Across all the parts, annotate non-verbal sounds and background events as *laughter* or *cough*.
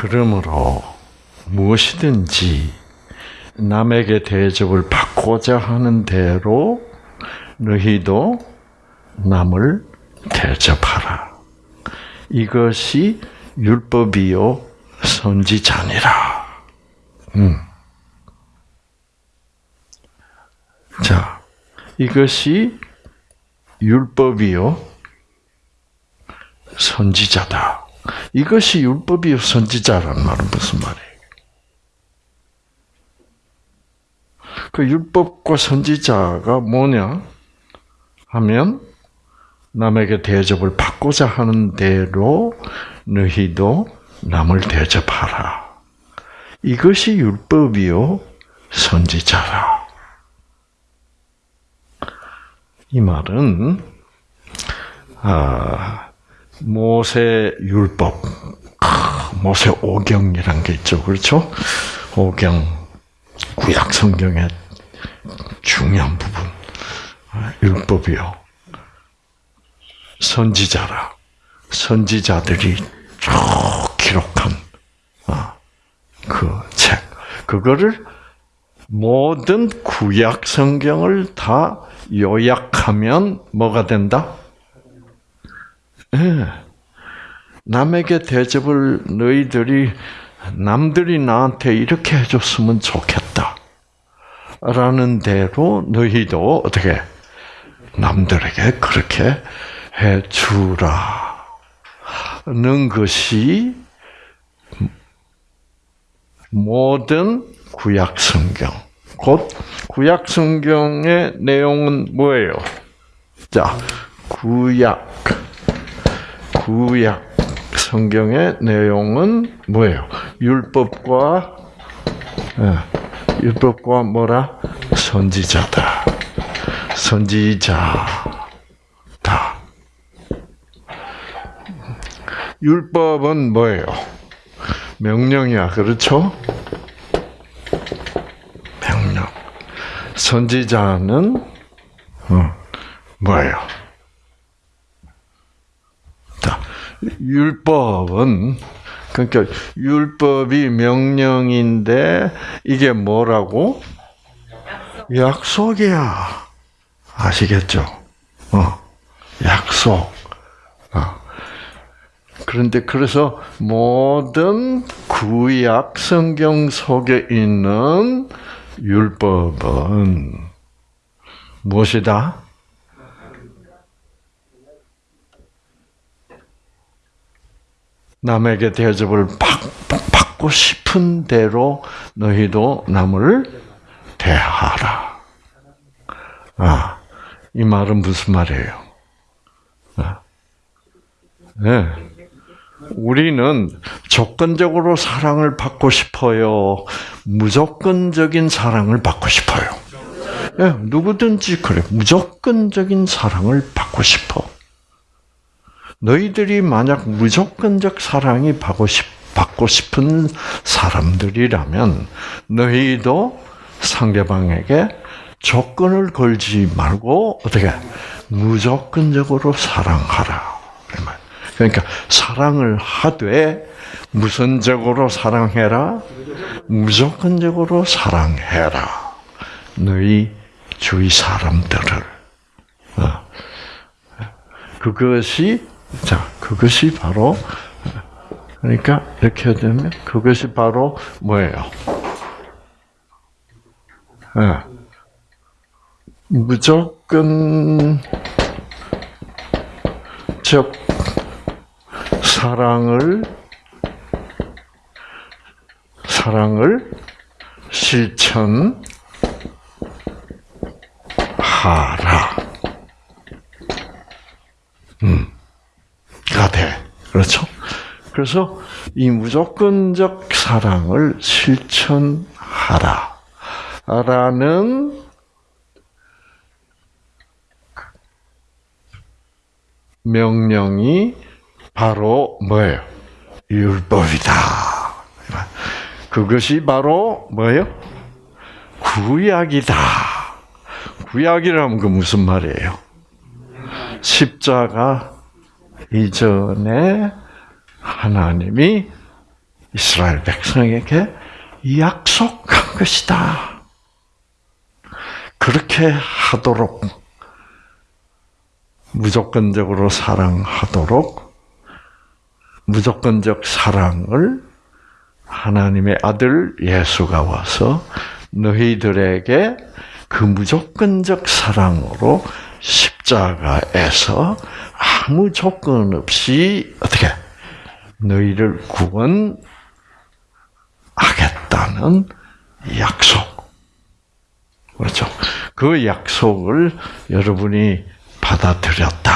그러므로 무엇이든지 남에게 대접을 받고자 하는 대로 너희도 남을 대접하라. 이것이 율법이요 선지자니라. 음. 자, 이것이 율법이요 선지자다. 이것이 율법이요 선지자라는 말은 무슨 말이에요? 그 율법과 선지자가 뭐냐 하면 남에게 대접을 받고자 하는 대로 너희도 남을 대접하라. 이것이 율법이요 선지자라. 이 말은 아, 모세 율법, 모세 오경이란 게 있죠, 그렇죠? 오경 구약 성경의 중요한 부분 율법이요. 선지자라. 선지자들이 쭉 기록한 아, 그 책. 그거를 모든 구약 성경을 다 요약하면 뭐가 된다? 예. 남에게 대접을 너희들이 남들이 나한테 이렇게 해줬으면 좋겠다. 라는 대로 너희도 어떻게 남들에게 그렇게 해주라. 는 것이 모든 구약 성경. 곧 구약 성경의 내용은 뭐예요? 자, 구약. 구약 성경의 내용은 뭐예요? 율법과 예, 율법과 뭐라 선지자다. 선지자다. 율법은 뭐예요? 명령이야, 그렇죠? 명령. 선지자는 어, 뭐예요? 자, 율법은 그러니까 율법이 명령인데 이게 뭐라고? 약속 이야. 아시겠죠? 어, 약속. 어. 그런데 그래서 모든 구약 성경 속에 있는 율법은 무엇이다? 남에게 대접을 받고 싶은 대로 너희도 남을 대하라. 아, 이 말은 무슨 말이에요? 아, 네. 우리는 조건적으로 사랑을 받고 싶어요. 무조건적인 사랑을 받고 싶어요. 네, 누구든지 그래. 무조건적인 사랑을 받고 싶어. 너희들이 만약 무조건적 사랑이 받고, 싶, 받고 싶은 사람들이라면 너희도 상대방에게 조건을 걸지 말고 어떻게 무조건적으로 사랑하라. 그러니까 사랑을 하되 무선적으로 사랑해라, 무조건적으로 사랑해라. 너희 주위 사람들을. 어. 그것이 자 그것이 바로 그러니까 이렇게 되면 그것이 바로 뭐예요? 네. 무조건 즉 사랑을 사랑을 실천하라. 음, 가 돼. 그렇죠? 그래서 이 무조건적 사랑을 실천하라. 라는 명령이 바로 뭐예요? 율법이다. 그것이 바로 뭐예요? 구약이다. 구약이라면 그 무슨 말이에요? 십자가 이전에 하나님이 이스라엘 백성에게 약속한 것이다. 그렇게 하도록 무조건적으로 사랑하도록 무조건적 사랑을 하나님의 아들 예수가 와서 너희들에게 그 무조건적 사랑으로 십자가에서 아무 조건 없이 어떻게 너희를 구원하겠다는 약속. 그렇죠. 그 약속을 여러분이 받아들였다.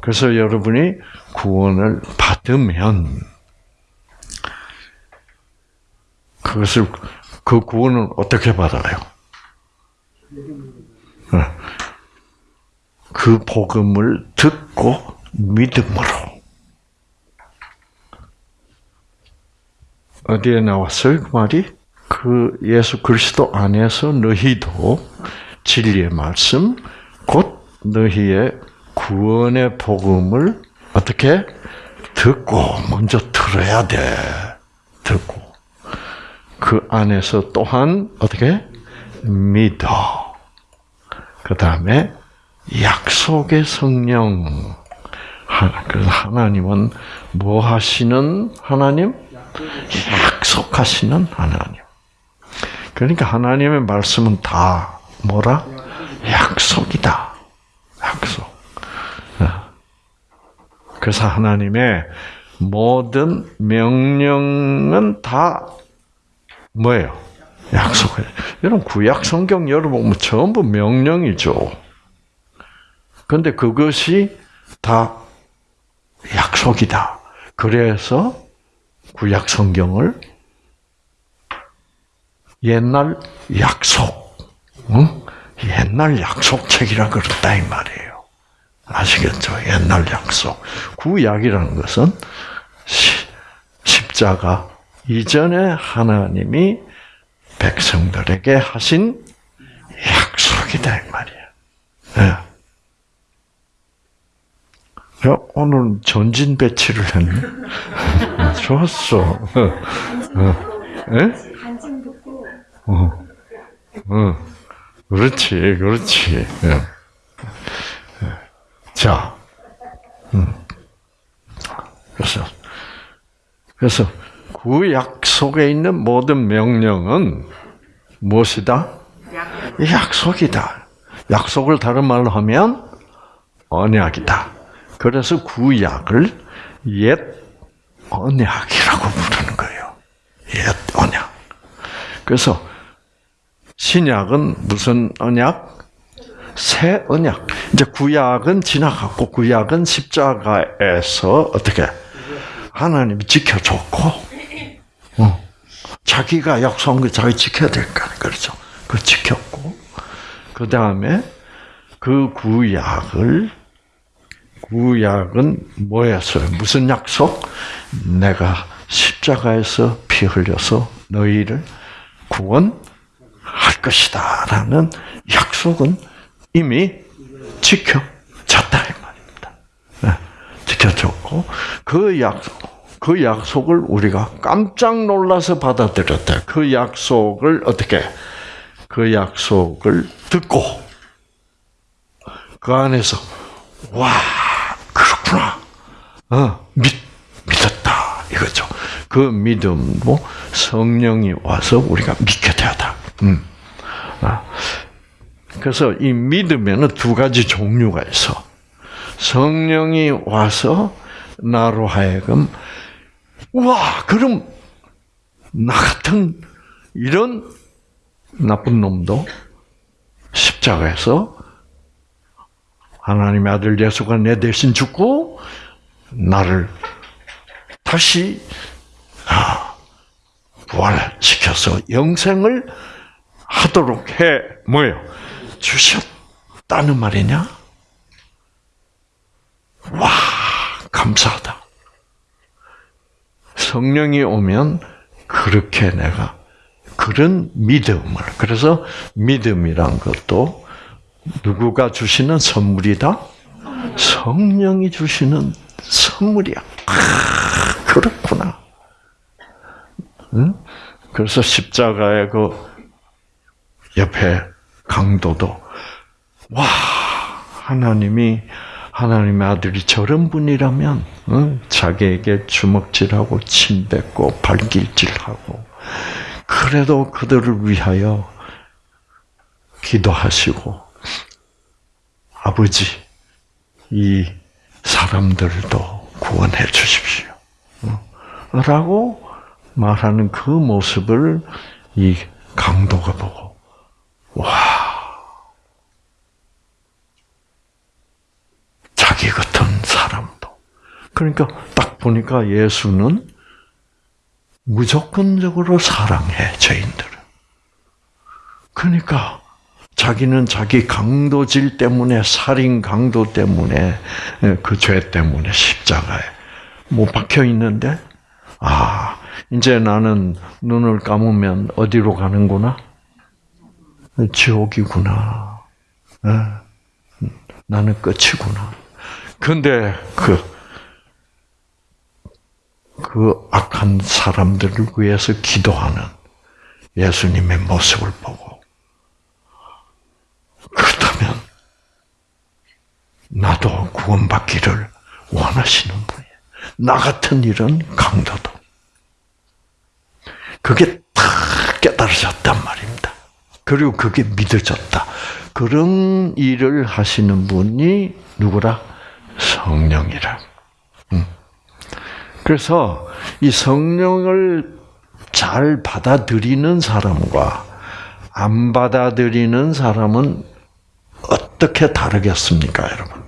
그래서 여러분이 구원을 받으면 그것을 그 구원은 어떻게 받아요? 그 복음을 듣고 믿음으로 어디에 나왔어요? 그 말이 그 예수 그리스도 안에서 너희도 진리의 말씀 곧 너희의 구원의 복음을 어떻게 듣고 먼저 들어야 돼. 듣고 그 안에서 또한 어떻게 믿어. 그 다음에 약속의 성령. 그래서 하나님은 뭐 하시는 하나님? 약속하시는 하나님. 그러니까 하나님의 말씀은 다 뭐라? 약속이다. 약속. 어. 그래서 하나님의 모든 명령은 다 뭐예요? 약속을. 여러분 구약 성경 열어보면 전부 명령이죠. 그런데 그것이 다 약속이다. 그래서 구약 성경을 옛날 약속, 응? 옛날 약속책이라 그랬다 이 말이에요. 아시겠죠? 옛날 약속. 구약이라는 것은 십자가 이전에 하나님이 백성들에게 하신 약속이다 이 말이야. 네. 오늘 전진 배치를 했네. *laughs* 좋았어. 예? 어, 어, 그렇지, 그렇지. 예. 자, 음. 그래서 그래서 그 약속에 있는 모든 명령은 무엇이다? 약속이다. 약속을 다른 말로 하면 언약이다. 그래서 구약을 옛 언약이라고 부르는 거예요. 옛 언약. 그래서 신약은 무슨 언약? 새 언약. 이제 구약은 지나갔고 구약은 십자가에서 어떻게 하나님이 지켜줬고 어. 자기가 약속한 거 자기 지켜야 될까 그렇죠. 그 지켰고 그 다음에 그 구약을 구약은 뭐였어요? 무슨 약속? 내가 십자가에서 피 흘려서 너희를 구원할 것이다 라는 약속은 이미 지켜졌다 이 말입니다. 네, 지켜졌고 그 약속 그 약속을 우리가 깜짝 놀라서 받아들였다. 그 약속을 어떻게 그 약속을 듣고 그 안에서 와 그렇구나 어, 믿 믿었다 이거죠. 그 믿음도 성령이 와서 우리가 믿게 되었다. 음. 아. 그래서 이 믿음에는 두 가지 종류가 있어. 성령이 와서 나로 하여금 와 그럼 나 같은 이런 나쁜 놈도 십자가에서 하나님의 아들 예수가 내 대신 죽고 나를 다시 아, 부활시켜서 영생을 하도록 해 뭐요 주셨다는 말이냐? 와 감사하다. 성령이 오면 그렇게 내가 그런 믿음을 그래서 믿음이란 것도 누구가 주시는 선물이다? 성령이 주시는 선물이야. 아, 그렇구나. 응? 그래서 십자가의 그 옆에 강도도 와 하나님이 하나님의 아들이 저런 분이라면 응? 자기에게 주먹질하고 침뱉고 발길질하고 그래도 그들을 위하여 기도하시고 아버지 이 사람들도 구원해 주십시오. 라고 말하는 그 모습을 이 강도가 보고 와 자기 같은 사람도. 그러니까 딱 보니까 예수는 무조건적으로 사랑해 죄인들을 그러니까 자기는 자기 강도질 때문에 살인 강도 때문에 그 죄 때문에 십자가에 못 박혀 있는데 아 이제 나는 눈을 감으면 어디로 가는구나 지옥이구나 예. 나는 끝이구나 근데 그그 악한 사람들을 위해서 기도하는 예수님의 모습을 보고 그렇다면 나도 구원받기를 원하시는 분이에요. 나 같은 이런 강도도. 그게 다 깨달아졌단 말입니다. 그리고 그게 믿어졌다. 그런 일을 하시는 분이 누구라? 성령이라. 음. 그래서 이 성령을 잘 받아들이는 사람과 안 받아들이는 사람은 어떻게 다르겠습니까, 여러분?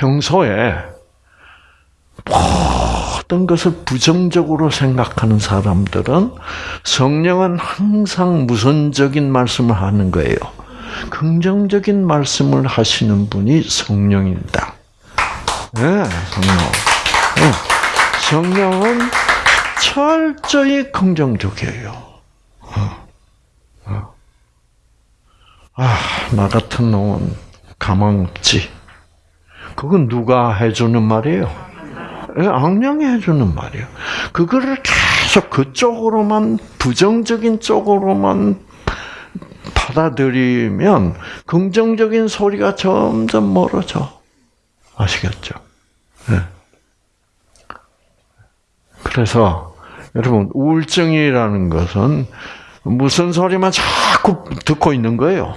평소에 모든 것을 부정적으로 생각하는 사람들은 성령은 항상 무선적인 말씀을 하는 거예요. 긍정적인 말씀을 하시는 분이 성령입니다. 네, 성령. 네. 성령은 철저히 긍정적이에요. 어. 어. 아, 나 같은 놈은 가망 없지. 그건 누가 해주는 말이에요? 예, 악령이 해주는 말이에요. 그거를 계속 그쪽으로만, 부정적인 쪽으로만 받아들이면 긍정적인 소리가 점점 멀어져. 아시겠죠? 네. 그래서 여러분 우울증이라는 것은 무슨 소리만 자꾸 듣고 있는 거예요.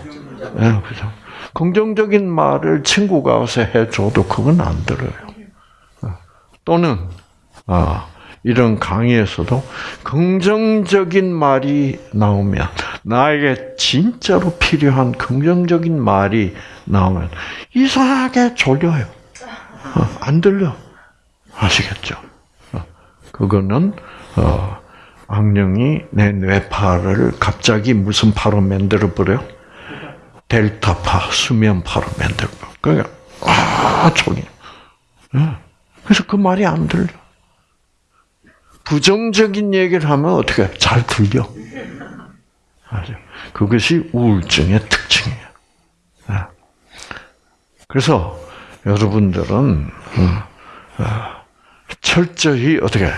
네, 그죠? 긍정적인 말을 친구가 와서 해줘도 그건 안 들어요. 또는 아, 이런 강의에서도 긍정적인 말이 나오면 나에게 진짜로 필요한 긍정적인 말이 나오면 이상하게 졸려요. 어, 안 들려. 아시겠죠? 어, 그거는 어, 악령이 내 뇌파를 갑자기 무슨 파로 만들어 버려? 델타파, 수면파로 버려. 그러니까 아 졸려. 그래서 그 말이 안 들려. 부정적인 얘기를 하면 어떻게 잘 들려? 맞아. 그것이 우울증의 특징이에요. 그래서 여러분들은 철저히 어떻게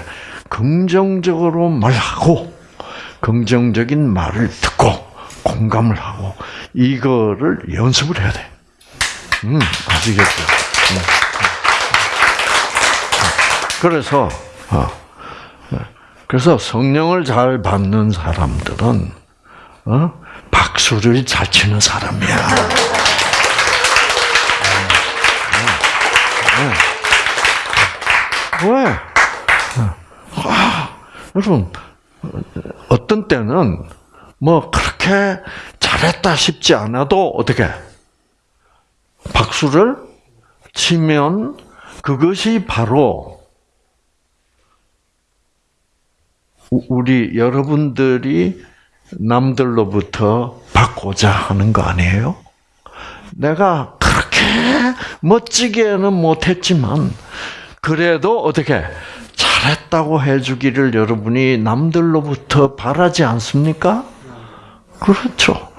긍정적으로 말하고 긍정적인 말을 듣고 공감을 하고 이거를 연습을 해야 돼. 음, 아시겠죠? 음. 그래서 어, 그래서 성령을 잘 받는 사람들은 어? 박수를 잘 치는 사람이야. 왜? 아, 여러분 어떤 때는 뭐 그렇게 잘했다 싶지 않아도 어떻게 박수를 치면 그것이 바로 우리 여러분들이 남들로부터 받고자 하는 거 아니에요? 내가 그렇게 멋지게는 못했지만 그래도 어떻게 잘했다고 해주기를 여러분이 남들로부터 바라지 않습니까? 그렇죠.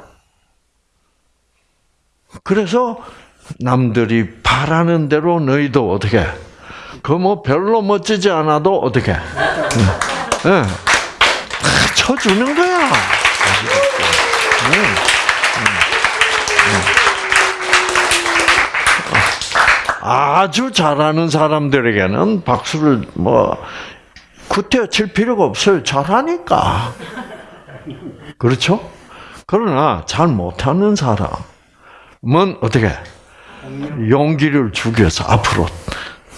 그래서 남들이 바라는 대로 너희도 어떻게 그 뭐 별로 멋지지 않아도 어떻게? 예. 예. 쳐주는 거야. 예. 아주 잘하는 사람들에게는 박수를 뭐 구태여 칠 필요가 없어요. 잘하니까. 그렇죠? 그러나 잘 못하는 사람은 어떻게 용기를 위해서 앞으로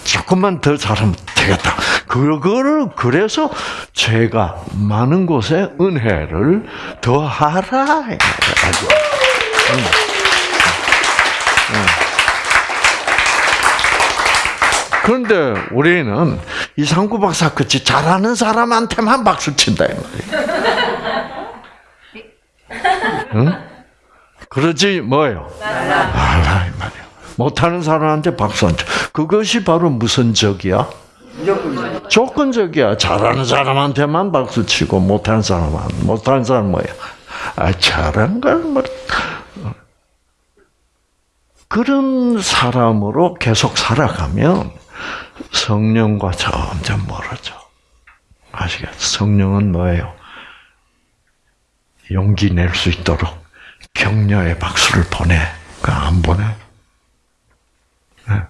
조금만 더 잘하면 되겠다. 그거를 그래서 제가 많은 곳에 은혜를 더하라. 아주. 그런데 우리는 이상구 박사 같이 잘하는 사람한테만 박수 친다 이 말이야. 응? 그러지 뭐요? 알아 이 말이야. 못하는 사람한테 박수 안 쳐. 그것이 바로 무슨 적이야? 조건적이야. 잘하는 사람한테만 박수 치고 못하는 사람은 못하는 사람 뭐야? 아 잘한 걸 뭐. 그런 사람으로 계속 살아가면 성령과 점점 멀어져. 아시겠죠? 성령은 뭐예요? 용기 낼 수 있도록 격려의 박수를 보내. 그안 보내? 네.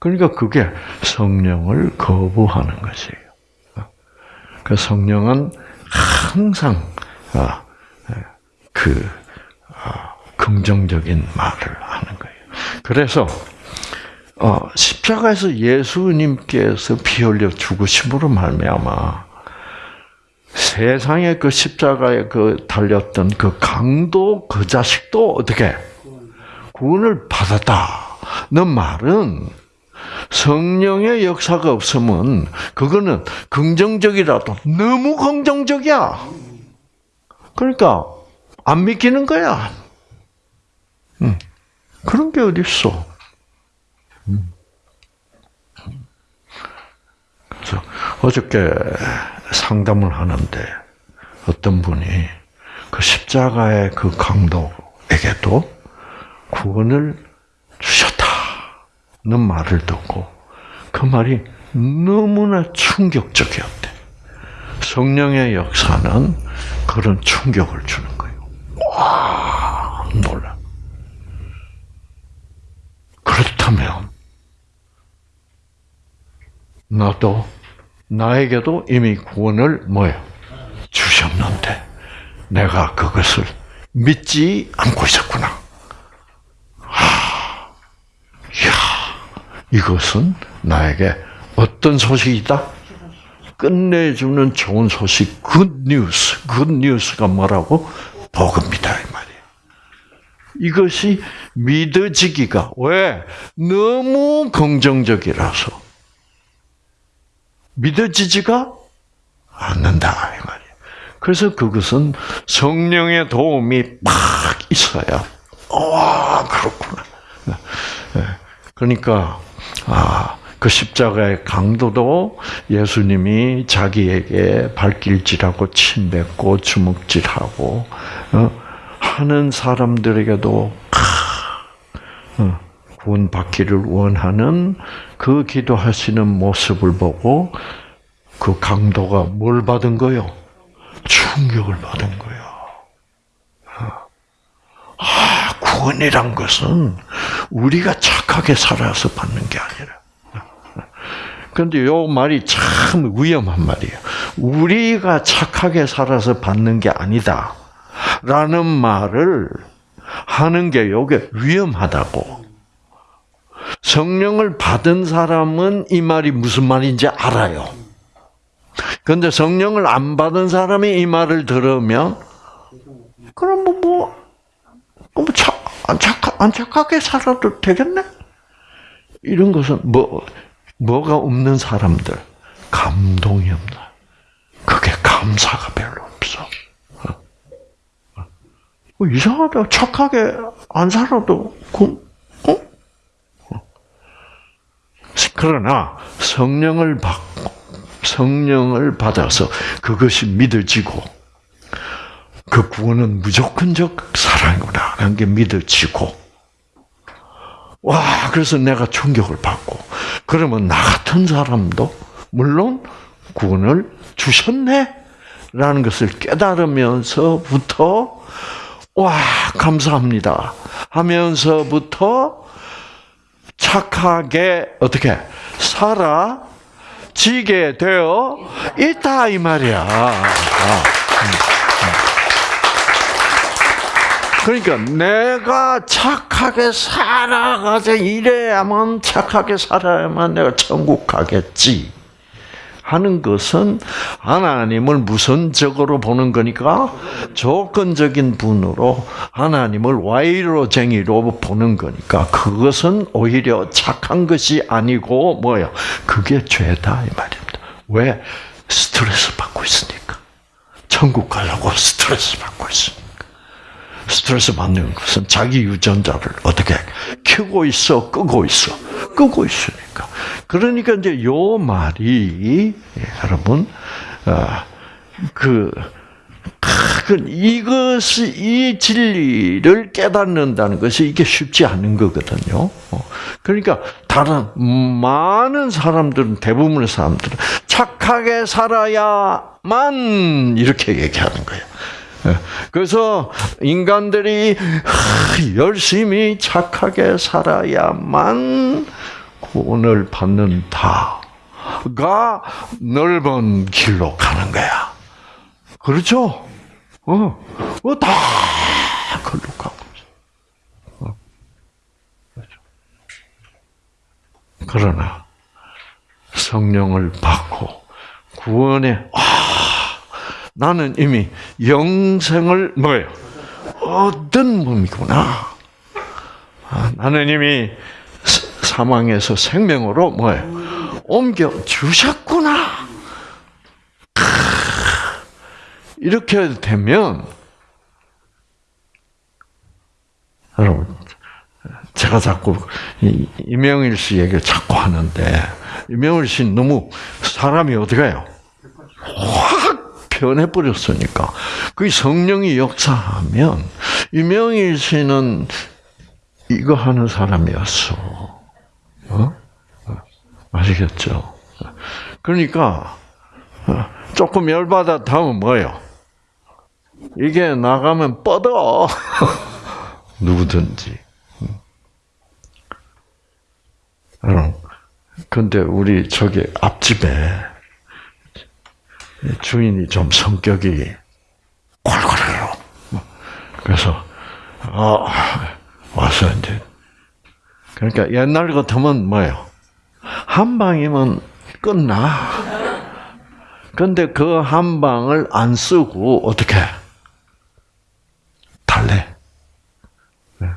그러니까 그게 성령을 거부하는 것이에요. 그 성령은 항상 아, 그 아, 긍정적인 말을 하는 거예요. 그래서 어, 십자가에서 예수님께서 피 흘려 죽으심으로 말미암아 세상에 그 십자가에 그 달렸던 그 강도 그 자식도 어떻게 구원을 받았다는 말은 성령의 역사가 없으면 그거는 긍정적이라도 너무 긍정적이야. 그러니까 안 믿기는 거야. 응. 그런 게 어디 있어? 그래서 어저께 상담을 하는데 어떤 분이 그 십자가의 그 강도에게도 구원을 주셨다는 말을 듣고 그 말이 너무나 충격적이었대. 성령의 역사는 그런 충격을 주는 거예요. 와, 놀라. 그렇다면 나도 나에게도 이미 구원을 뭐요 주셨는데 내가 그것을 믿지 않고 있었구나. 아, 야, 이것은 나에게 어떤 소식이다? 끝내주는 좋은 소식, good news. Good news가 뭐라고? 복음이다 이 말이에요. 이것이 믿어지기가 왜 너무 긍정적이라서 믿어지지가 않는다 이 말이에요. 그래서 그것은 성령의 도움이 막 있어야 와 그렇구나. 네. 그러니까 아. 그 십자가의 강도도 예수님이 자기에게 발길질하고 침뱉고 주먹질하고 어, 하는 사람들에게도 어, 구원 받기를 원하는 그 기도하시는 모습을 보고 그 강도가 뭘 받은 거요? 충격을 받은 거예요. 아, 구원이란 것은 우리가 착하게 살아서 받는 게 아니라. 그런데 요 말이 참 위험한 말이에요. 우리가 착하게 살아서 받는 게 아니다. 라는 말을 하는 게 요게 위험하다고. 성령을 받은 사람은 이 말이 무슨 말인지 알아요. 그런데 성령을 안 받은 사람이 이 말을 들으면 그럼 뭐, 뭐, 뭐 착, 안, 착하게 살아도 되겠네? 이런 것은 뭐, 뭐가 없는 사람들, 감동이 없나. 그게 감사가 별로 없어. 어, 이상하다. 착하게 안 살아도, 그, 그러나 성령을 받고 성령을 받아서 그것이 믿어지고 그 구원은 무조건적 사랑이구나 하는 게 믿어지고 와 그래서 내가 충격을 받고 그러면 나 같은 사람도 물론 구원을 주셨네? 라는 것을 깨달으면서부터 와, 감사합니다. 하면서부터 착하게 어떻게 살아 지게 되어 있다 이 말이야. 아, 음, 음. 그러니까 내가 착하게 살아가자 이래야만 착하게 살아야만 내가 천국 가겠지. 하는 것은 하나님을 무선적으로 보는 거니까 조건적인 분으로 하나님을 와이로쟁이로 보는 거니까 그것은 오히려 착한 것이 아니고 뭐요? 그게 죄다 이 말입니다. 왜? 스트레스 받고 있으니까. 천국 가려고 스트레스 받고 있으니까. 스트레스 받는 것은 자기 유전자를 어떻게 켜고 있어, 끄고 있어, 끄고 있으니까. 그러니까 이제 요 말이 여러분 어, 그, 그 이것이 이 진리를 깨닫는다는 것이 이게 쉽지 않은 거거든요. 어, 그러니까 다른 많은 사람들은 대부분의 사람들은 착하게 살아야만 이렇게 얘기하는 거예요. 예. 그래서 인간들이 열심히 착하게 살아야만 구원을 받는 다가 넓은 길로 가는 거야. 그렇죠? 어, 어, 다 걸로 가고 있어. 어. 그렇죠. 그러나 성령을 받고 구원에 아, 나는 이미 영생을 뭐예요? 얻은 몸이구나. 아, 나는 이미 사망에서 생명으로 뭐예요? 옮겨 주셨구나. 이렇게 되면 여러분 제가 자꾸 이명일 씨 얘기를 자꾸 하는데 이명일 씨 너무 사람이 어디가요? 확 변해버렸으니까 그 성령이 역사하면 이명일 씨는 이거 하는 사람이었어. 어? 아시겠죠? 그러니까 조금 열받아 다음 뭐예요? 이게 나가면 뻗어. *laughs* 누구든지. 여러분, 근데 우리 저기 앞집에 주인이 좀 성격이 콸콸해요. 그래서 어, 와서 이제 그러니까 옛날 같으면 뭐예요? 한 방이면 끝나. 근데 그 한 방을 안 쓰고 어떻게 달래? 네.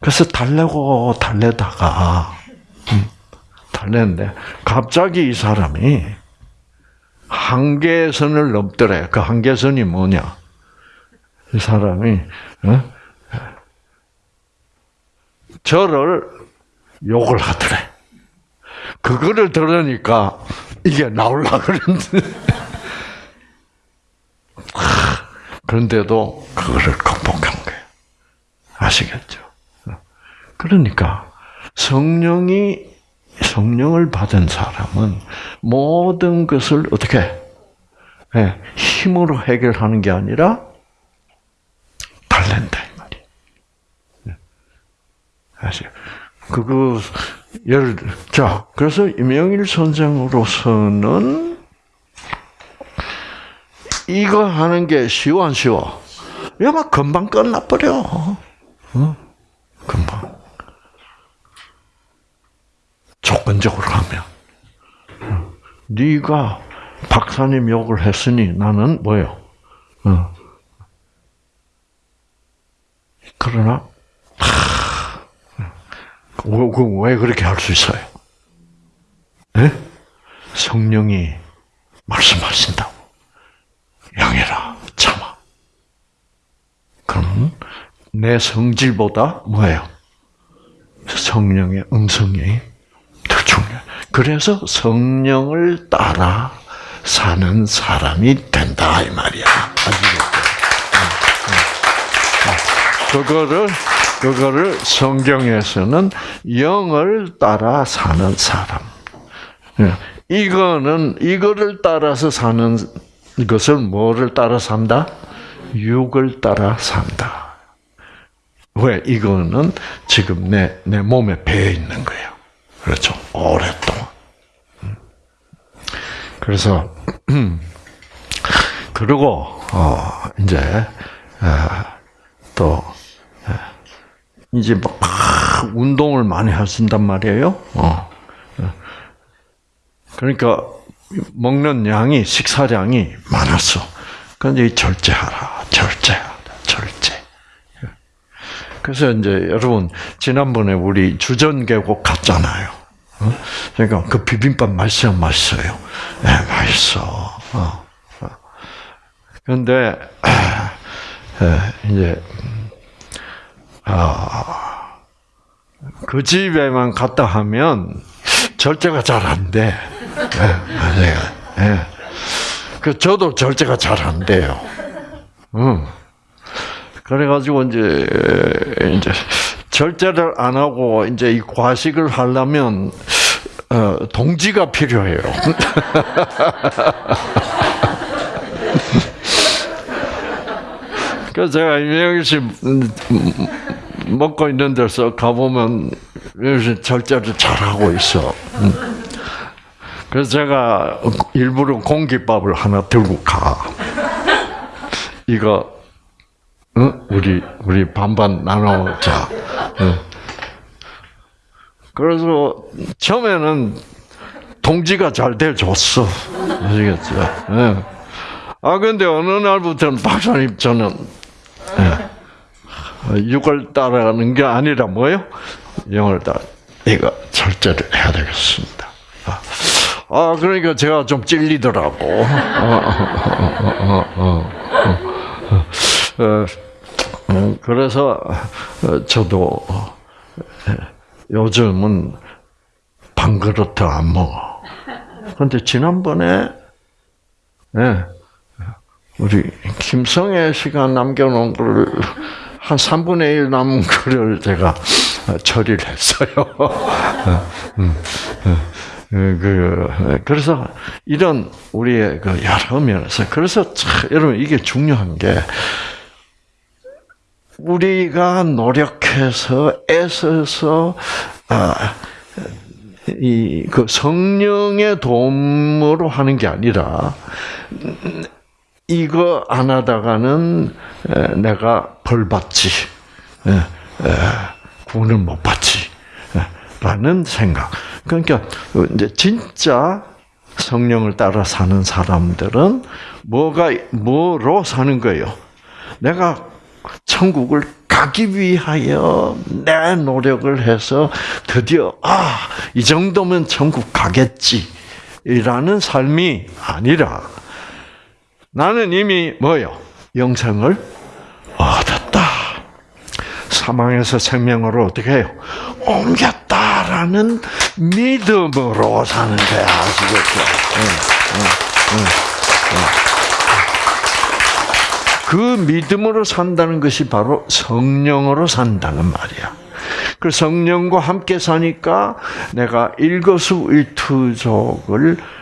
그래서 달래고 달래다가 음, 달래는데 갑자기 이 사람이 한계선을 넘더래. 그 한계선이 뭐냐? 이 사람이 어? 저를 욕을 하더래. 그거를 들으니까 이게 나올라 그러는데. *laughs* 그런데도 그거를 극복한 거예요. 아시겠죠? 그러니까 성령이 성령을 받은 사람은 모든 것을 어떻게 네, 힘으로 해결하는 게 아니라 달랜다 이 말이. 네. 아시 그거 예를 들어 자 그래서 임영일 선생으로서는 이거 하는 게 쉬워 안 쉬워? 이거 금방 끝나버려. 어? 금방. 조건적으로 하면. 네가 박사님 욕을 했으니 나는 뭐요? 어. 그러나 왜 그렇게 할 수 있어요? 네? 성령이 말씀하신다고. 양해라, 참아. 그럼 내 성질보다 뭐예요? 성령의 음성이 더 중요해. 그래서 성령을 따라 사는 사람이 된다 이 말이야. 아시겠죠? 그거를 그거를 성경에서는 영을 따라 사는 사람. 예. 이거는 이거를 따라서 사는 것은 뭐를 따라 산다? 육을 따라 산다. 왜? 이거는 지금 내, 내 몸에 배어 있는 거예요. 그렇죠. 오랫동안. 음. 그래서, *clears throat* 그리고, 어, 이제, 아, 또, 이제 막 운동을 많이 하신단 말이에요. 어. 그러니까 먹는 양이 식사량이 많았어. 그런데 절제하라, 절제하라, 절제. 그래서 이제 여러분 지난번에 우리 주전 계곡 갔잖아요. 어? 그러니까 그 비빔밥 맛있어요, 맛있어요. 네, 맛있어. 어. 그런데 이제 아, 그 집에만 갔다 하면 절제가 잘 안 돼. 네. 네. 그 저도 절제가 잘 안 돼요. 음. 그래가지고 이제 이제 절제를 안 하고 이제 이 과식을 하려면 어, 동지가 필요해요. *laughs* 그래서 제가 이명희 씨 먹고 있는 데서 가보면 절제를 잘하고 있어. 그래서 제가 일부러 공깃밥을 하나 들고 가. 이거 응? 우리 우리 반반 나눠 먹자. 응. 그래서 처음에는 동지가 잘 돼줬어. 아시겠죠? 응. 아 근데 어느 날부터는 박사님 저는 육을 따라가는 게 아니라 뭐요? 영을 따라 이거 절제를 해야 되겠습니다. 아 그러니까 제가 좀 찔리더라고. 그래서 저도 요즘은 반 그릇 안 먹어. 근데 지난번에 네, 우리 김성애 씨가 남겨놓은 거를 한 3분의 1 남은 *laughs* 거를 제가 처리를 했어요. 음, 음, 음, 그, 그래서 이런 우리의 그 여러 면에서 그래서 참, 여러분 이게 중요한 게 우리가 노력해서 애써서 아, 이그 성령의 도움으로 하는 게 아니라 이거 안 하다가는 내가 벌 받지, 구원을 못 받지, 라는 생각. 그러니까 이제 진짜 성령을 따라 사는 사람들은 뭐가 뭐로 사는 거예요? 내가 천국을 가기 위하여 내 노력을 해서 드디어 아, 이 정도면 천국 가겠지라는 삶이 아니라 나는 이미 뭐요? 영생을 얻었다. 사망에서 생명으로 어떻게 해요? 옮겼다라는 믿음으로 사는 거야. 아시겠죠? 응, 응, 응, 그 믿음으로 산다는 것이 바로 성령으로 산다는 말이야. 그 성령과 함께 사니까 내가 일거수일투족을 어,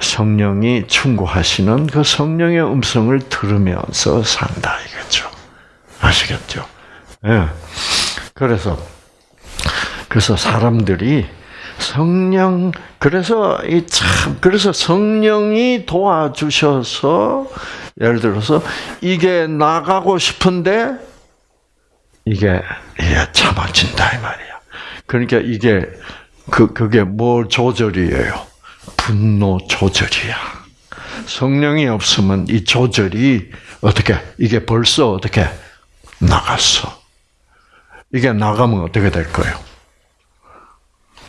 성령이 충고하시는 그 성령의 음성을 들으면서 산다 이거죠. 아시겠죠? 예. 그래서 그래서 사람들이 성령 그래서 이 참 그래서 성령이 도와주셔서 예를 들어서 이게 나가고 싶은데 이게 예, 참아진다 이 말이야. 그러니까 이게 그 그게 뭘 조절이에요? 분노 조절이야. 성령이 없으면 이 조절이 어떻게 이게 벌써 어떻게 나갔어. 이게 나가면 어떻게 될 거예요?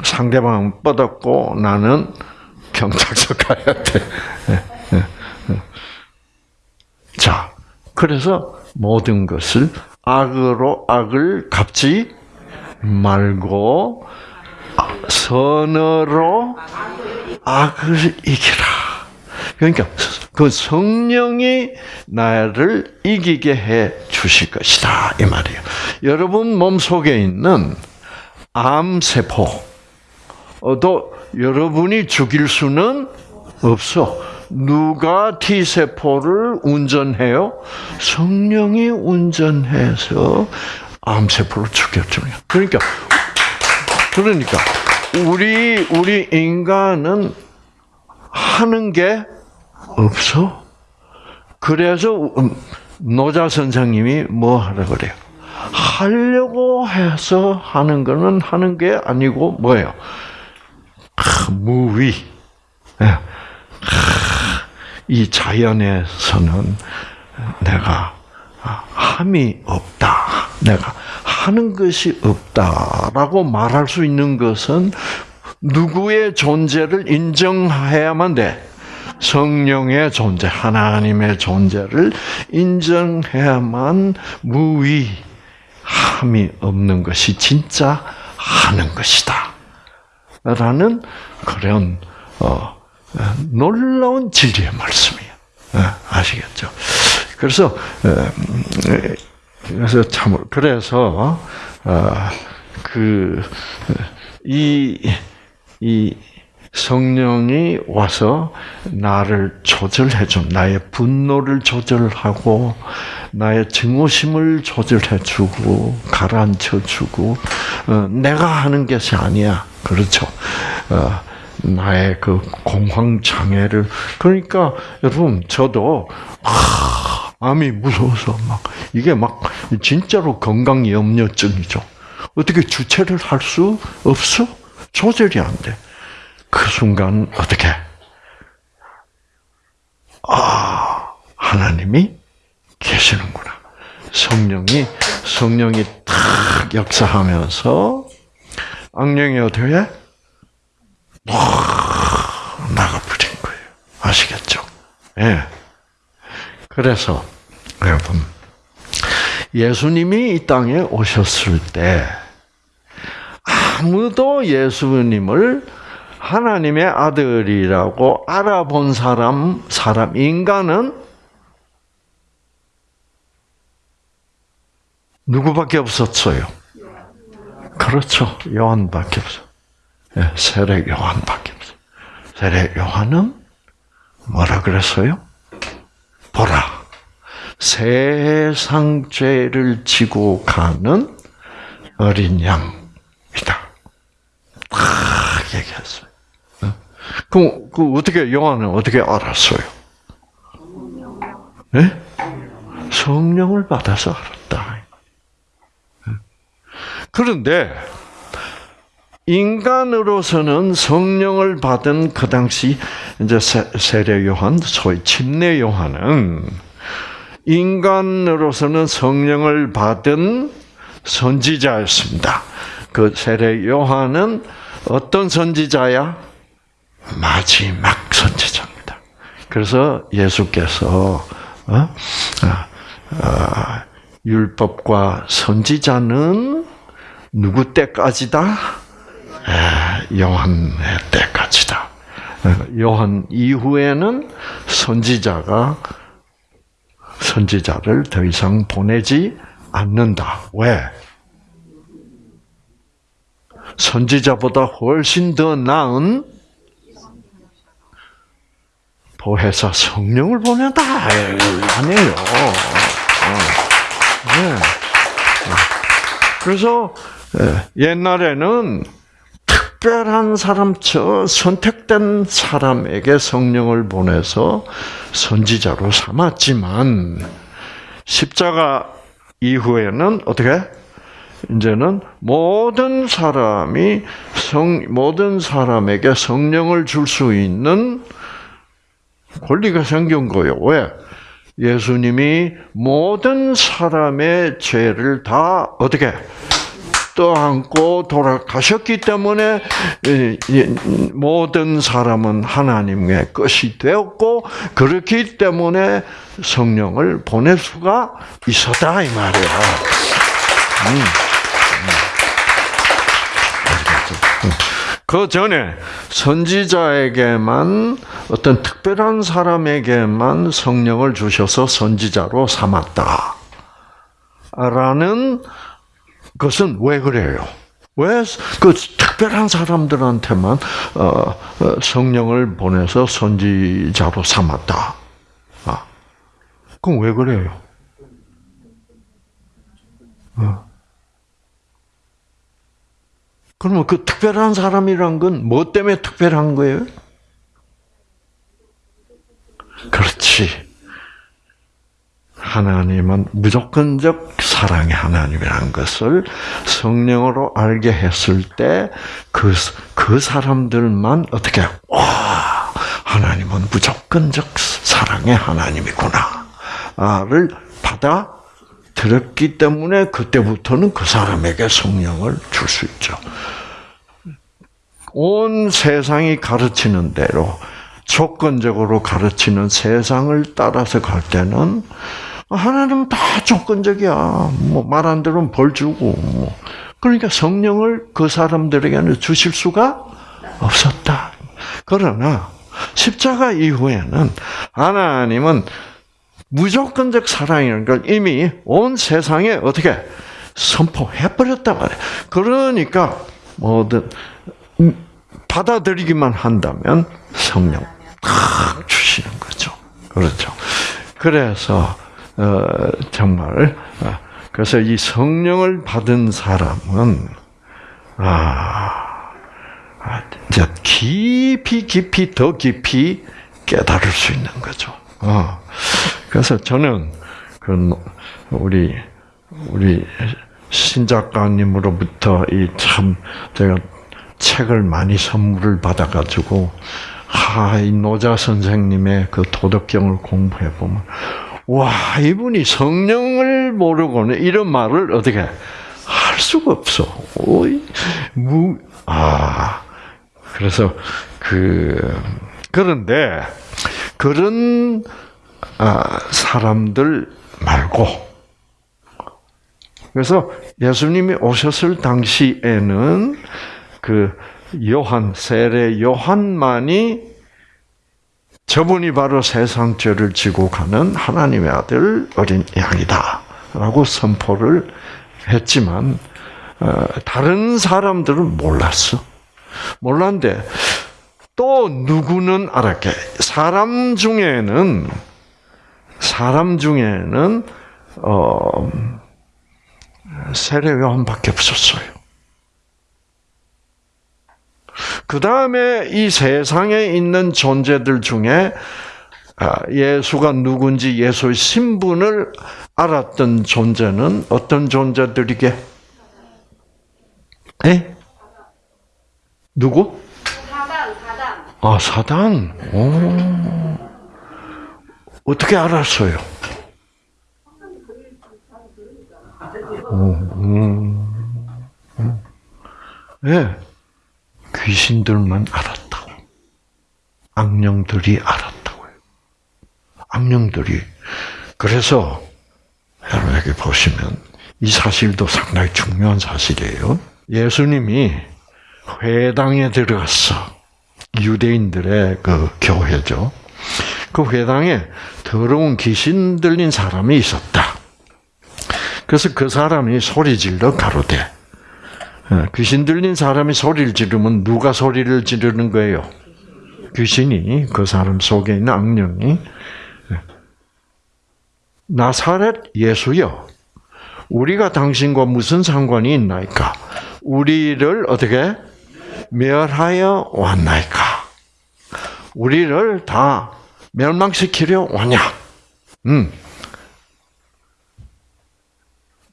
상대방은 뻗었고 나는 경찰서 가야 돼. *laughs* 자, 그래서 모든 것을 악으로 악을 갚지 말고 선으로 악을 이기라. 그러니까 그 성령이 나를 이기게 해 주실 것이다 이 말이에요. 여러분 몸 속에 있는 암 세포도 여러분이 죽일 수는 없어. 누가 T 세포를 운전해요? 성령이 운전해서 암 세포를 죽여줘요. 그러니까 그러니까 우리 우리 인간은 하는 게 없어. 그래서 노자 선생님이 뭐 하라 그래요? 하려고 해서 하는 거는 하는 게 아니고 뭐예요? 무위. 예. 이 자연에서는 내가 함이 없다. 내가 하는 것이 없다라고 말할 수 있는 것은 누구의 존재를 인정해야만 돼. 성령의 존재, 하나님의 존재를 인정해야만 무위, 함이 없는 것이 진짜 하는 것이다. 라는 그런 어, 놀라운 진리의 말씀이에요. 어, 아시겠죠? 그래서 어, 그래서 참 그래서 그이 이 성령이 와서 나를 조절해 줘. 나의 분노를 조절하고 나의 증오심을 장조절해 주고 가라앉혀 주고 어, 내가 하는 것이 아니야. 그렇죠. 어, 나의 그 공황 장애를 그러니까 여러분 저도 아, 암이 무서워서 막 이게 막 진짜로 건강 염려증이죠. 어떻게 주체를 할 수 없어? 조절이 안 돼. 그 순간 어떻게? 아, 하나님이 계시는구나. 성령이 성령이 탁 역사하면서 악령이 어떻게 해? 나가버린 거예요. 아시겠죠? 예. 네. 그래서 여러분 예수님이 이 땅에 오셨을 때 아무도 예수님을 하나님의 아들이라고 알아본 사람, 사람, 인간은 누구밖에 없었어요? 그렇죠. 요한밖에 없어. 네, 세례 요한밖에 없어. 세례 요한은 뭐라 그랬어요? 보라. 세상 죄를 지고 가는 어린 양이다. 딱 얘기했어요. 그럼 그 어떻게 요한은 어떻게 알았어요? 네? 성령을 받아서 알았다. 그런데 인간으로서는 성령을 받은 그 당시 이제 세례 요한, 소위 침례 요한은 인간으로서는 성령을 받은 선지자였습니다. 그 세례 요한은 어떤 선지자야? 마지막 선지자입니다. 그래서 예수께서 어? 아, 아, 율법과 선지자는 누구 때까지다? 아, 요한의 때까지다. 요한 이후에는 선지자가 선지자를 더 이상 보내지 않는다. 왜? 선지자보다 훨씬 더 나은 보혜사 성령을 보낸다 아니에요. 어. 네. 그래서 옛날에는 특별한 사람, 저 선택된 사람에게 성령을 보내서 선지자로 삼았지만 십자가 이후에는 어떻게? 이제는 모든 사람이 성 모든 사람에게 성령을 줄 수 있는 권리가 생긴 거예요. 왜? 예수님이 모든 사람의 죄를 다 어떻게 떠안고 돌아가셨기 때문에 모든 사람은 하나님의 것이 되었고 그렇기 때문에 성령을 보낼 수가 있었다 이 말이에요. 음. 음. 그 전에 선지자에게만 어떤 특별한 사람에게만 성령을 주셔서 선지자로 삼았다. 라는 것은 왜 그래요? 왜 그 특별한 사람들한테만 어, 어, 성령을 보내서 선지자로 삼았다? 아, 그럼 왜 그래요? 어. 그러면 그 특별한 사람이란 건 뭐 때문에 특별한 거예요? 그렇지. 하나님은 무조건적 사랑의 하나님이라는 것을 성령으로 알게 했을 때 그, 그 사람들만 어떻게, 와, 하나님은 무조건적 사랑의 하나님이구나. 를 받아 들었기 때문에 그때부터는 그 사람에게 성령을 줄 수 있죠. 온 세상이 가르치는 대로 조건적으로 가르치는 세상을 따라서 갈 때는 하나님은 다 조건적이야. 뭐 말 안 들으면 벌 주고 뭐. 그러니까 성령을 그 사람들에게는 주실 수가 없었다. 그러나 십자가 이후에는 하나님은 무조건적 사랑이라는 걸 이미 온 세상에 어떻게 선포해 버렸단 말이에요. 그러니까 뭐든 받아들이기만 한다면 성령 탁 주시는 거죠. 그렇죠. 그래서 어, 정말 어, 그래서 이 성령을 받은 사람은 아, 아 이제 깊이 깊이 더 깊이 깨달을 수 있는 거죠. 어. 그래서 저는 그 우리 우리 신 작가님으로부터 이 참 제가 책을 많이 선물을 받아가지고 하이 노자 선생님의 그 도덕경을 공부해 보면 와, 이분이 성령을 모르고는 이런 말을 어떻게 할 수가 없어. 오이, 무, 아. 그래서, 그, 그런데, 그런, 아, 사람들 말고, 그래서 예수님이 오셨을 당시에는 그 요한, 세례 요한만이 저분이 바로 세상 죄를 지고 가는 하나님의 아들 어린 양이다라고 선포를 했지만 어, 다른 사람들은 몰랐어. 몰랐는데 또 누구는 알았게 사람 중에는 사람 중에는 어, 세례 요한밖에 없었어요. 그 다음에 이 세상에 있는 존재들 중에 아, 예수가 누군지 예수의 신분을 알았던 존재는 어떤 존재들이게? 에? 누구? 사단, 사단. 아, 사단. 오. 어떻게 알았어요? 오, 음, 음. 네. 귀신들만 알았다고. 악령들이 알았다고요. 악령들이. 그래서 여러분 여기 보시면 이 사실도 상당히 중요한 사실이에요. 예수님이 회당에 들어갔어. 유대인들의 그 교회죠. 그 회당에 더러운 귀신 들린 사람이 있었다. 그래서 그 사람이 소리 질러 가로되 예, 귀신 들린 사람이 소리를 지르면 누가 소리를 지르는 거예요? 귀신이 그 사람 속에 있는 악령이 예. 나사렛 예수여 우리가 당신과 무슨 상관이 있나이까? 우리를 어떻게 멸하여 왔나이까? 우리를 다 멸망시키려 왔냐? 음.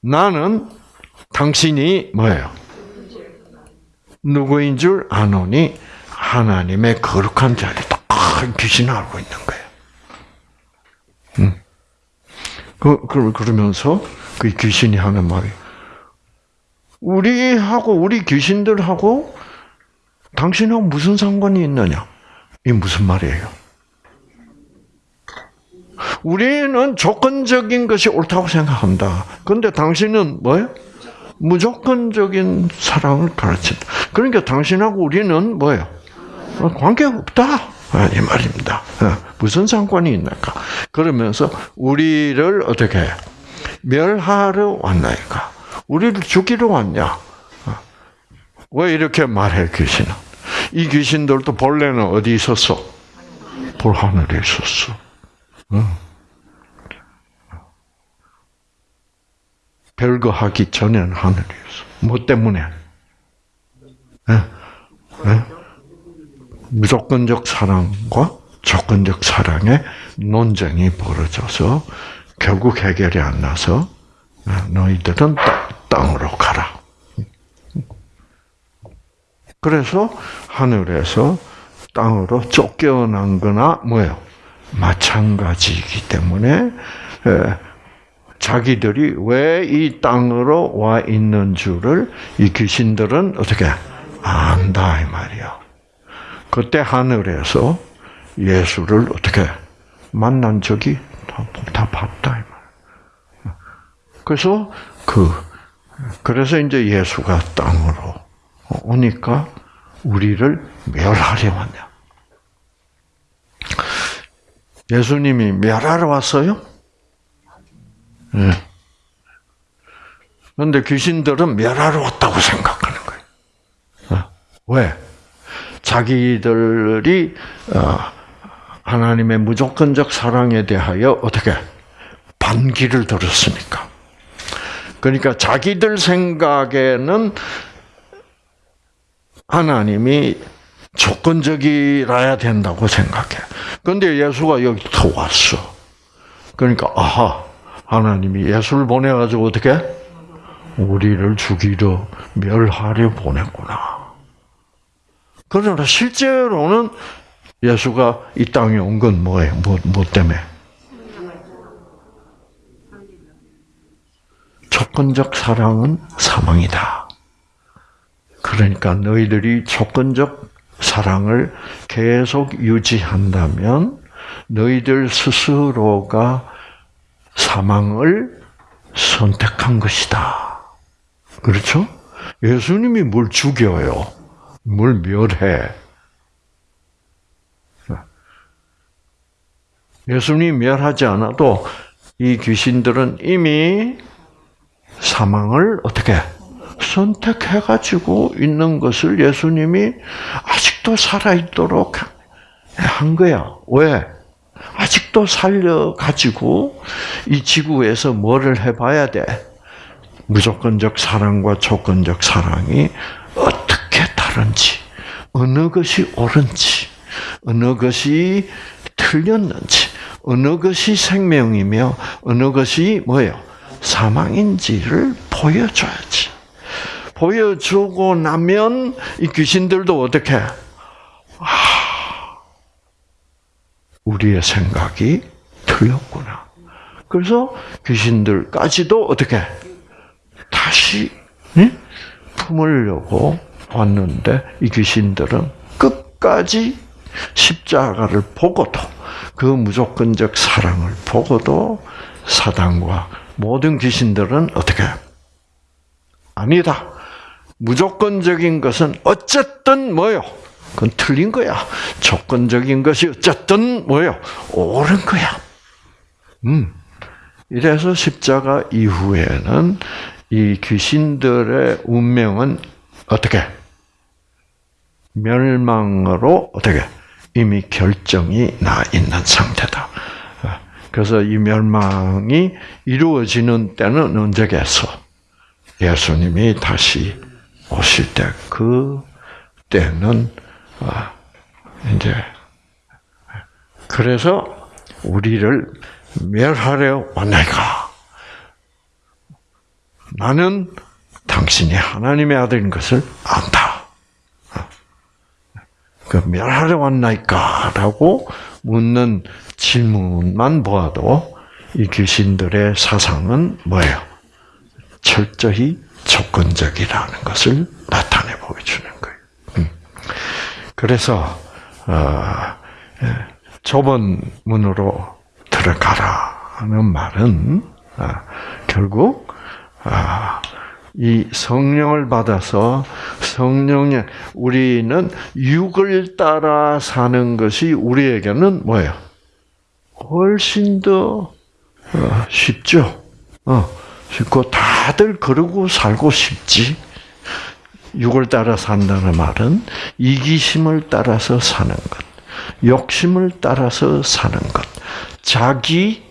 나는 당신이 뭐예요? 누구인 줄 아노니 하나님의 거룩한 자리다. 아, 귀신 알고 있는 거예요. 음. 그, 그, 그러면서 그 귀신이 하는 말이 우리하고, 우리 귀신들하고 당신하고 무슨 상관이 있느냐? 이 무슨 말이에요? 우리는 조건적인 것이 옳다고 생각한다. 그런데 당신은 뭐예요? 무조건적인 사랑을 가르친다. 그러니까 당신하고 우리는 뭐예요? 어, 관계 없다. 아, 이 말입니다. 어, 무슨 상관이 있나까? 그러면서 우리를 어떻게 해? 멸하러 왔나이까? 우리를 죽이러 왔냐? 어. 왜 이렇게 말해 귀신은? 이 귀신들도 본래는 어디 있었어? 볼 하늘에 있었어. 응. 별거 하기 전에는 하늘에 있어. 뭐 때문에? 예? 예? 무조건적 사랑과 조건적 사랑의 논쟁이 벌어져서 결국 해결이 안 나서 아, 너희들은 땅으로 가라. 그래서 하늘에서 땅으로 쫓겨난 거나 뭐예요? 마찬가지이기 때문에 자기들이 왜 이 땅으로 와 있는 줄을 이 귀신들은 어떻게 안다 이 말이야. 그때 하늘에서 예수를 어떻게 만난 적이 다, 다 봤다 이 말. 그래서 그 그래서 이제 예수가 땅으로 오니까 우리를 멸하려 왔냐. 예수님이 멸하러 왔어요? 예. 그런데 귀신들은 멸하러 왔다고 생각하는 거예요. 어? 왜? 자기들이 어, 하나님의 무조건적 사랑에 대하여 어떻게 반기를 들었으니까. 그러니까 자기들 생각에는 하나님이 조건적이라야 된다고 생각해. 그런데 예수가 여기서 왔어. 그러니까 아하 하나님이 예수를 보내가지고 어떻게 우리를 죽이려 멸하려 보냈구나. 그러나 실제로는 예수가 이 땅에 온 건 뭐예요? 뭐, 뭐 때문에? 조건적 사랑은 사망이다. 그러니까 너희들이 조건적 사랑을 계속 유지한다면 너희들 스스로가 사망을 선택한 것이다. 그렇죠? 예수님이 뭘 죽여요? 뭘 멸해? 예수님이 멸하지 않아도 이 귀신들은 이미 사망을 어떻게 선택해가지고 있는 것을 예수님이 아직도 살아있도록 한 거야. 왜? 아직도 살려가지고 이 지구에서 뭐를 해봐야 돼? 무조건적 사랑과 조건적 사랑이 어떻게 다른지, 어느 것이 옳은지, 어느 것이 틀렸는지, 어느 것이 생명이며 어느 것이 뭐예요? 사망인지를 보여줘야지. 보여주고 나면 이 귀신들도 어떻게? 아, 우리의 생각이 틀렸구나. 그래서 귀신들까지도 어떻게 다시 품으려고 왔는데 이 귀신들은 끝까지 십자가를 보고도 그 무조건적 사랑을 보고도 사단과 모든 귀신들은 어떻게 아니다. 무조건적인 것은 어쨌든 뭐요? 그건 틀린 거야. 조건적인 것이 어쨌든 뭐요? 옳은 거야. 음. 이래서 십자가 이후에는 이 귀신들의 운명은 어떻게? 멸망으로 어떻게? 이미 결정이 나 있는 상태다. 그래서 이 멸망이 이루어지는 때는 언제겠어? 예수님이 다시 오실 때, 그 때는, 아, 이제, 그래서 우리를 멸하려 왔나이까? 나는 당신이 하나님의 아들인 것을 안다. 그 멸하려 왔나이까? 라고 묻는 질문만 보아도 이 귀신들의 사상은 뭐예요? 철저히 조건적이라는 것을 나타내 보여주는 거예요. 음. 그래서 어, 좁은 문으로 들어가라 하는 말은 어, 결국 어, 이 성령을 받아서 성령의 우리는 육을 따라 사는 것이 우리에게는 뭐예요? 훨씬 더 어, 쉽죠. 어, 쉽고 다들 그러고 살고 싶지. 육을 따라 산다는 말은 이기심을 따라서 사는 것, 욕심을 따라서 사는 것, 자기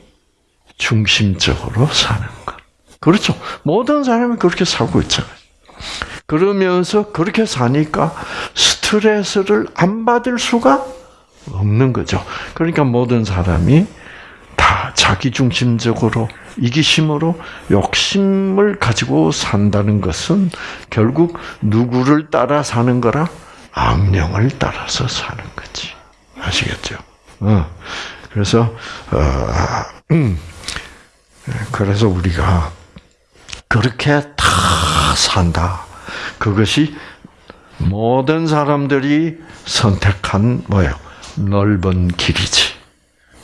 중심적으로 사는 것. 그렇죠. 모든 사람이 그렇게 살고 있잖아요. 그러면서 그렇게 사니까 스트레스를 안 받을 수가 없는 거죠. 그러니까 모든 사람이 다 자기 중심적으로 이기심으로 욕심을 가지고 산다는 것은 결국 누구를 따라 사는 거라 악령을 따라서 사는 거지. 아시겠죠? 어. 그래서 어, 음. 그래서 우리가 그렇게 다 산다. 그것이 모든 사람들이 선택한 뭐예요? 넓은 길이지.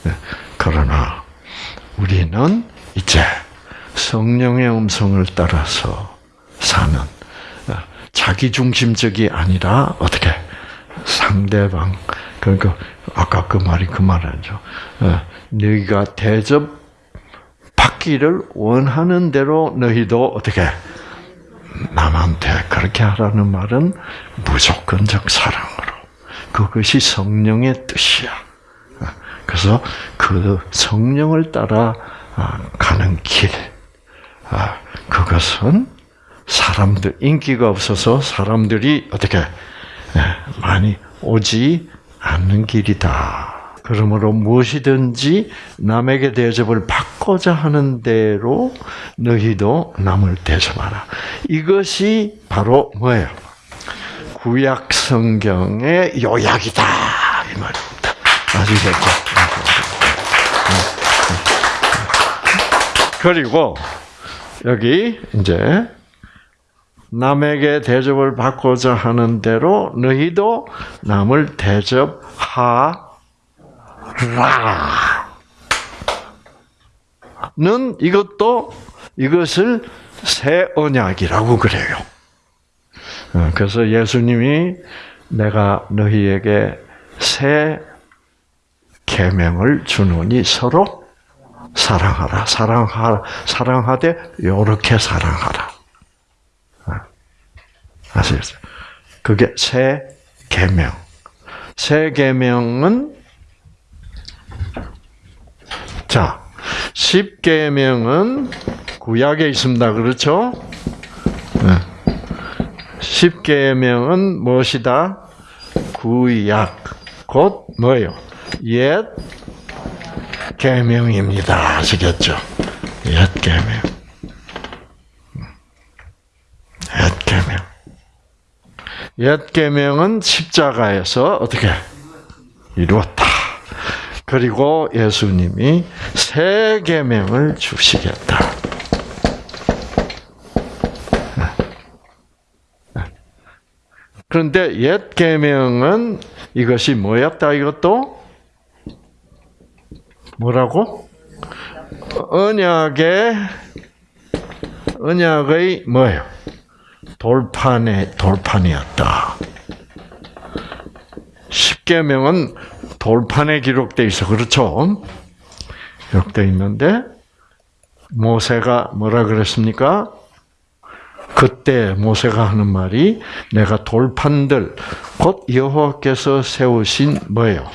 네. 그러나 우리는 이제 성령의 음성을 따라서 사는 어, 자기 중심적이 아니라 어떻게 상대방 그러니까 아까 그 말이 그 말이죠. 어, 너희가 대접 받기를 원하는 대로 너희도 어떻게 남한테 그렇게 하라는 말은 무조건적 사랑으로 그것이 성령의 뜻이야. 그래서 그 성령을 따라 가는 길, 그것은 사람들 인기가 없어서 사람들이 어떻게 많이 오지 않는 길이다. 그러므로 무엇이든지 남에게 대접을 받고자 하는 대로 너희도 남을 대접하라. 이것이 바로 뭐예요? 구약 성경의 요약이다 이 말입니다. 아시겠죠? 그리고 여기 이제 남에게 대접을 받고자 하는 대로 너희도 남을 대접하라. 는 이것도 이것을 새 언약이라고 그래요. 어, 그래서 예수님이 내가 너희에게 새 계명을 주노니 서로 사랑하라. 사랑하라. 사랑하되 요렇게 사랑하라. 어, 아시겠어요? 그게 새 계명. 새 계명은 자, 십계명은 구약에 있습니다. 그렇죠? 네. 십계명은 무엇이다? 구약 곧 뭐예요? 옛 계명입니다. 아시겠죠? 옛 계명. 옛 계명. 옛 계명은 십자가에서 어떻게 이루었다. 그리고 예수님이 새 계명을 주시겠다. 그런데 옛 계명은 이것이 뭐였다 이것도 뭐라고? 언약의 언약의 뭐예요? 돌판의 돌판이었다. 십계명은 돌판에 기록돼 있어 그렇죠? 기록돼 있는데 모세가 뭐라 그랬습니까? 그때 모세가 하는 말이 내가 돌판들 곧 여호와께서 세우신 뭐예요?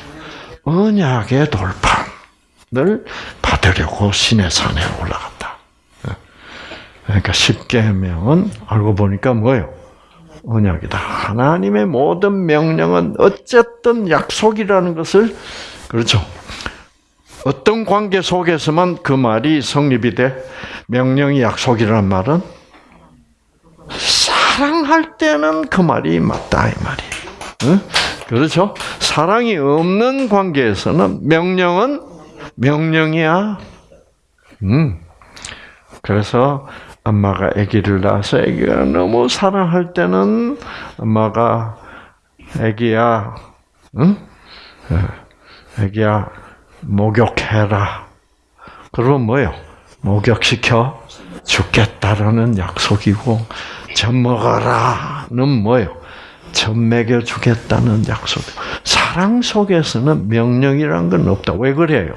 언약의 돌판 을 받으려고 신의 산에 올라갔다. 그러니까 십계명은 알고 보니까 뭐예요? 언약이다. 하나님의 모든 명령은 어쨌든 약속이라는 것을 그렇죠. 어떤 관계 속에서만 그 말이 성립이 돼 명령이 약속이라는 말은 사랑할 때는 그 말이 맞다 이 말이. 응? 그렇죠? 사랑이 없는 관계에서는 명령은 명령이야. 음. 그래서 엄마가 아기를 낳아서 아기가 너무 사랑할 때는 엄마가 아기야, 응? 아기야 목욕해라. 그러면 뭐요? 목욕시켜 죽겠다라는 약속이고 젖 먹어라는 뭐예요? 젖 먹여 주겠다는 약속. 사랑 속에서는 명령이란 건 없다. 왜 그래요?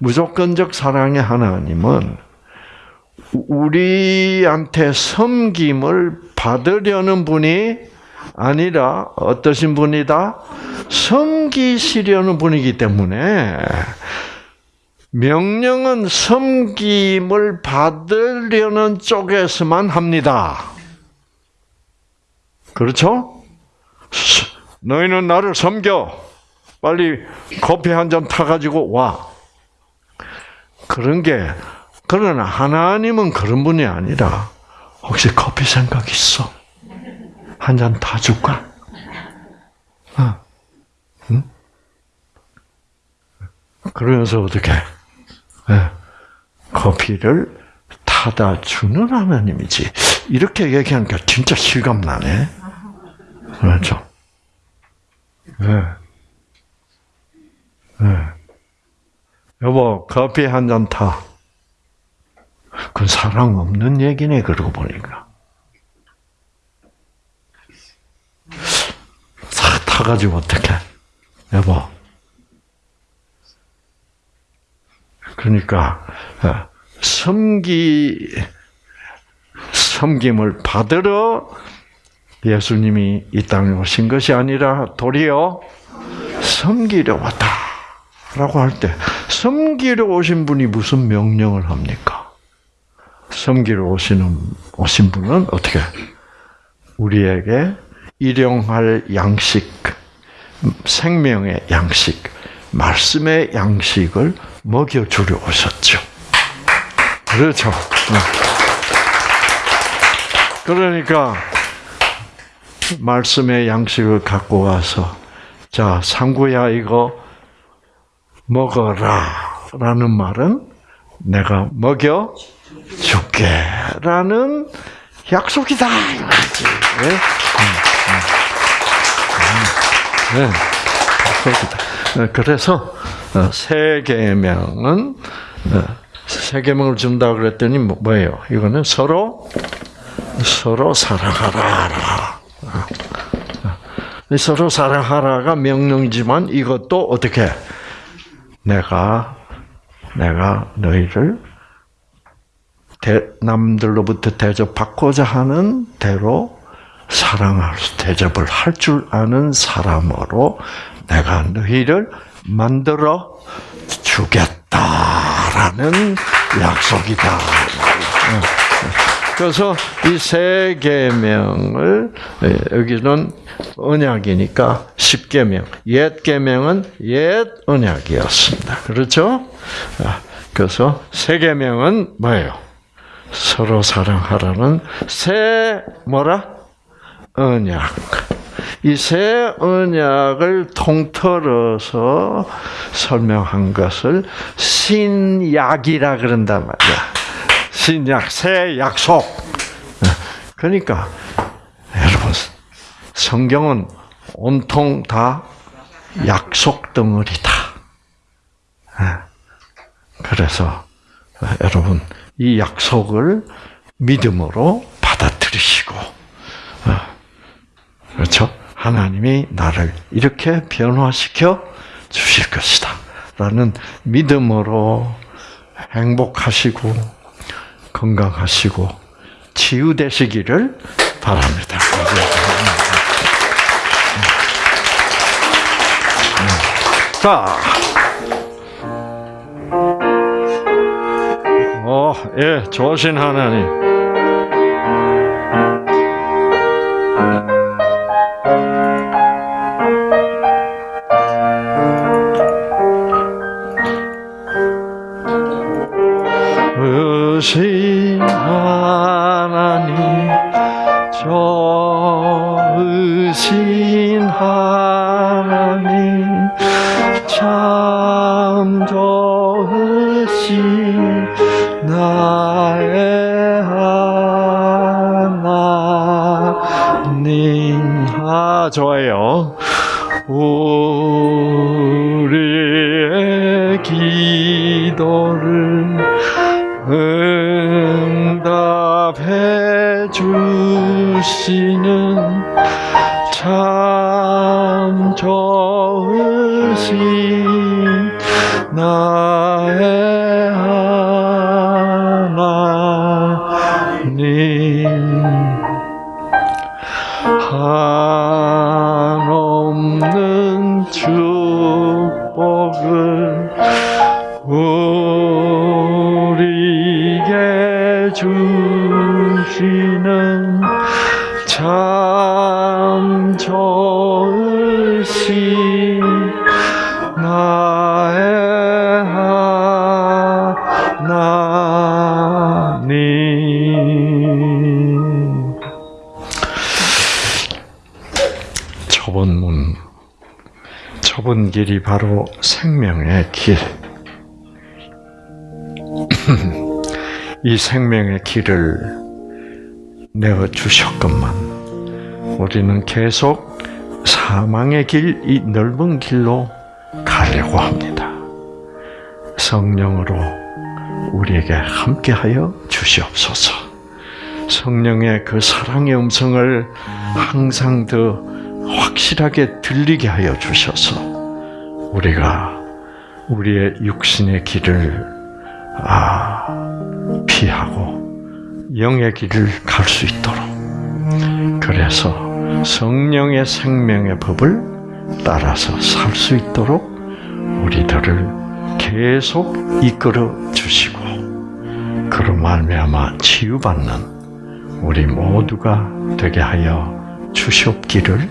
무조건적 사랑의 하나님은 우리한테 섬김을 받으려는 분이 아니라 어떠신 분이다? 섬기시려는 분이기 때문에 명령은 섬김을 받으려는 쪽에서만 합니다. 그렇죠? 너희는 나를 섬겨. 빨리 커피 한 잔 타가지고 와. 그런 게, 그러나 하나님은 그런 분이 아니라, 혹시 커피 생각 있어? 한잔 타줄까? 어. 응? 그러면서 어떻게, 예, 커피를 타다 주는 하나님이지. 이렇게 얘기하니까 진짜 실감 나네. 그렇죠? 네. 네. 여보, 커피 한 잔 타. 그건 사랑 없는 얘기네, 그러고 보니까. 싹 타가지고 어떡해. 여보. 그러니까, 어, 섬기, 섬김을 받으러 예수님이 이 땅에 오신 것이 아니라 도리어 섬기려 왔다. 라고 할 때, 섬기려 오신 분이 무슨 명령을 합니까? 섬기러 오시는, 오신 분은 어떻게? 우리에게 일용할 양식, 생명의 양식, 말씀의 양식을 먹여주려 오셨죠. 그렇죠. 그러니까, 말씀의 양식을 갖고 와서, 자, 상구야, 이거 먹어라. 라는 말은 내가 먹여 줄게. 라는 약속이다. 이거지. 네? 네. 약속이다. 네, 그래서, 어, 세 계명은, 어, 세 계명을 준다 그랬더니 뭐- 뭐예요? 이거는 서로, 서로 사랑하라. 서로 사랑하라가 명령이지만 이것도 어떻게 내가 내가 너희를 대, 남들로부터 대접받고자 하는 대로 사랑할 수, 대접을 할 줄 아는 사람으로 내가 너희를 만들어 주겠다라는 약속이다. 그래서 이 세 계명을 예, 여기는 언약이니까 십계명, 옛 계명은 옛 언약이었습니다. 그렇죠? 아, 그래서 세 계명은 뭐예요? 서로 사랑하라는 새 뭐라? 언약. 이 새 언약을 통틀어서 설명한 것을 신약이라 그런단 말이야. 신약, 새 약속. 그러니까 여러분 성경은 온통 다 약속 덩어리다. 그래서 여러분 이 약속을 믿음으로 받아들이시고 그렇죠? 하나님이 나를 이렇게 변화시켜 주실 것이다. 라는 믿음으로 행복하시고 건강하시고 치유되시기를 바랍니다. 자, 어, 예, 좋으신 하나님. 주시는 참 좋으신 나의 하나님. 한없는 축복을 우리에게 주시는 길이 바로 생명의 길. *clears throat* 이 생명의 길을 내어 주셨건만 우리는 계속 사망의 길, 이 넓은 길로 가려고 합니다. 성령으로 우리에게 함께하여 주시옵소서. 성령의 그 사랑의 음성을 항상 더 확실하게 들리게 하여 주셔서 우리가 우리의 육신의 길을 아, 피하고 영의 길을 갈 수 있도록 그래서 성령의 생명의 법을 따라서 살 수 있도록 우리들을 계속 이끌어 주시고 그로 말미암아 치유받는 우리 모두가 되게 하여 주시옵기를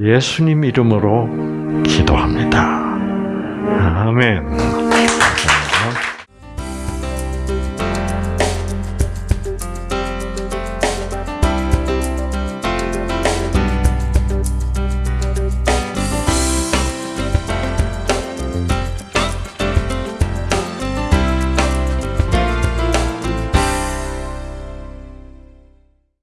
예수님 이름으로 기도합니다. 아멘.